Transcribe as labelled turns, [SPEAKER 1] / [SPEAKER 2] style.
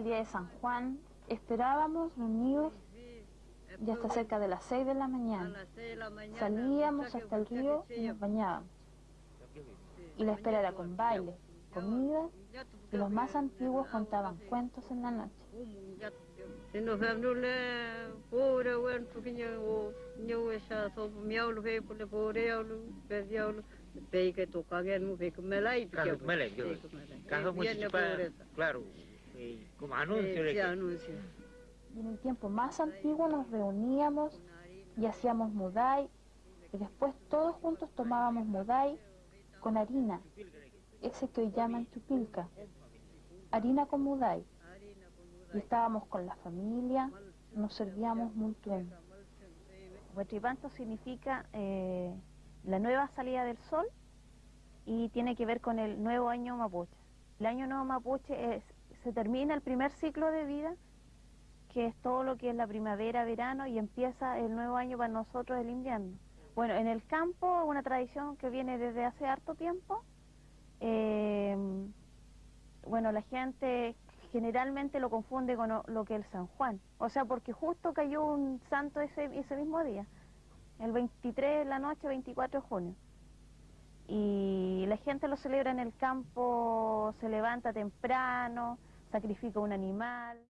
[SPEAKER 1] día de San Juan esperábamos reunidos y hasta cerca de las 6 de la mañana. Salíamos hasta el río y nos bañábamos. Y la espera era con baile, comida y los más antiguos contaban cuentos en la noche.
[SPEAKER 2] Claro, como anuncio.
[SPEAKER 1] Y en el tiempo más antiguo nos reuníamos y hacíamos mudai y después todos juntos tomábamos mudai con harina, ese que hoy llaman chupilca, harina con mudai. Y estábamos con la familia, nos servíamos mutuamente.
[SPEAKER 3] Huetripanto significa eh, la nueva salida del sol y tiene que ver con el nuevo año mapuche. El año nuevo mapuche es, se termina el primer ciclo de vida, que es todo lo que es la primavera, verano, y empieza el nuevo año para nosotros el invierno. Bueno, en el campo, una tradición que viene desde hace harto tiempo, eh, bueno, la gente generalmente lo confunde con lo que es el San Juan, o sea, porque justo cayó un santo ese, ese mismo día, el 23 de la noche, 24 de junio. Y la gente lo celebra en el campo, se levanta temprano, sacrifica un animal.